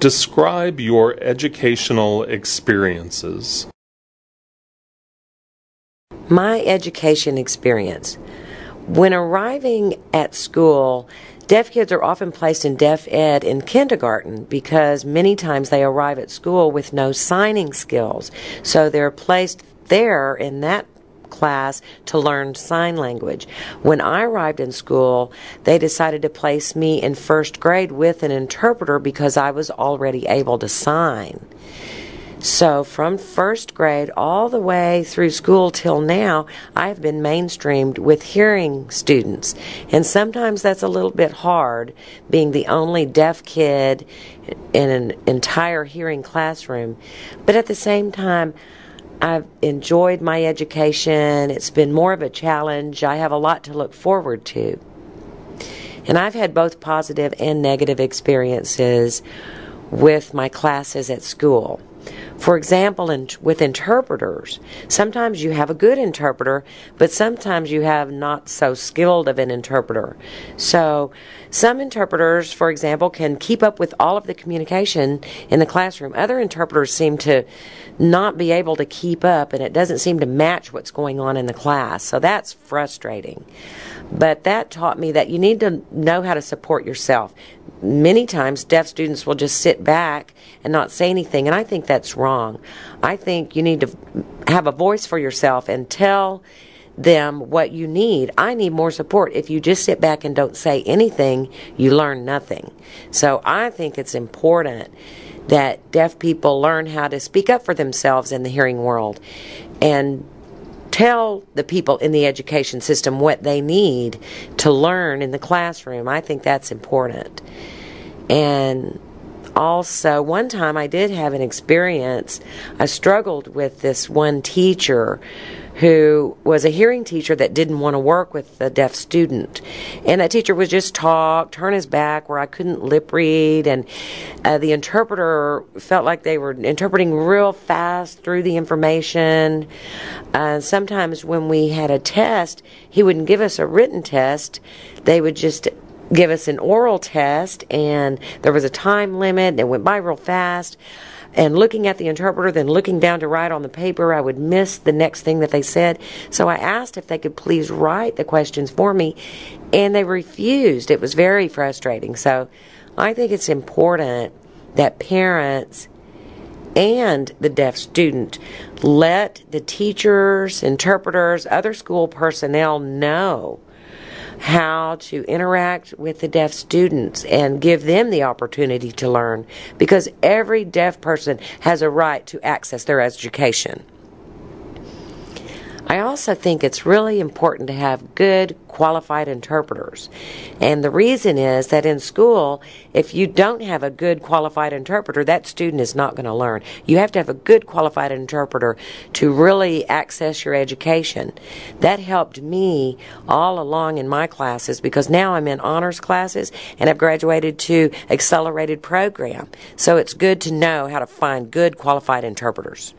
Describe your educational experiences. My education experience. When arriving at school, deaf kids are often placed in deaf ed in kindergarten because many times they arrive at school with no signing skills. So they're placed there in that class to learn sign language. When I arrived in school, they decided to place me in first grade with an interpreter because I was already able to sign. So, from first grade all the way through school till now, I've been mainstreamed with hearing students. And sometimes that's a little bit hard, being the only deaf kid in an entire hearing classroom. But at the same time, I've enjoyed my education. It's been more of a challenge. I have a lot to look forward to. And I've had both positive and negative experiences with my classes at school. For example, in, with interpreters, sometimes you have a good interpreter, but sometimes you have not so skilled of an interpreter. So, some interpreters, for example, can keep up with all of the communication in the classroom. Other interpreters seem to not be able to keep up, and it doesn't seem to match what's going on in the class. So, that's frustrating. But that taught me that you need to know how to support yourself. Many times, deaf students will just sit back and not say anything, and I think that's wrong. I think you need to have a voice for yourself and tell them what you need. I need more support. If you just sit back and don't say anything, you learn nothing. So I think it's important that deaf people learn how to speak up for themselves in the hearing world and tell the people in the education system what they need to learn in the classroom. I think that's important. And also, one time I did have an experience. I struggled with this one teacher who was a hearing teacher that didn't want to work with the deaf student. And that teacher would just talk, turn his back where I couldn't lip read, and uh, the interpreter felt like they were interpreting real fast through the information. Uh, sometimes when we had a test, he wouldn't give us a written test, they would just give us an oral test, and there was a time limit, and it went by real fast and looking at the interpreter, then looking down to write on the paper, I would miss the next thing that they said. So I asked if they could please write the questions for me, and they refused. It was very frustrating. So I think it's important that parents and the deaf student let the teachers, interpreters, other school personnel know how to interact with the deaf students and give them the opportunity to learn because every deaf person has a right to access their education. I also think it's really important to have good qualified interpreters. And the reason is that in school, if you don't have a good qualified interpreter, that student is not going to learn. You have to have a good qualified interpreter to really access your education. That helped me all along in my classes because now I'm in honors classes and I've graduated to accelerated program. So it's good to know how to find good qualified interpreters.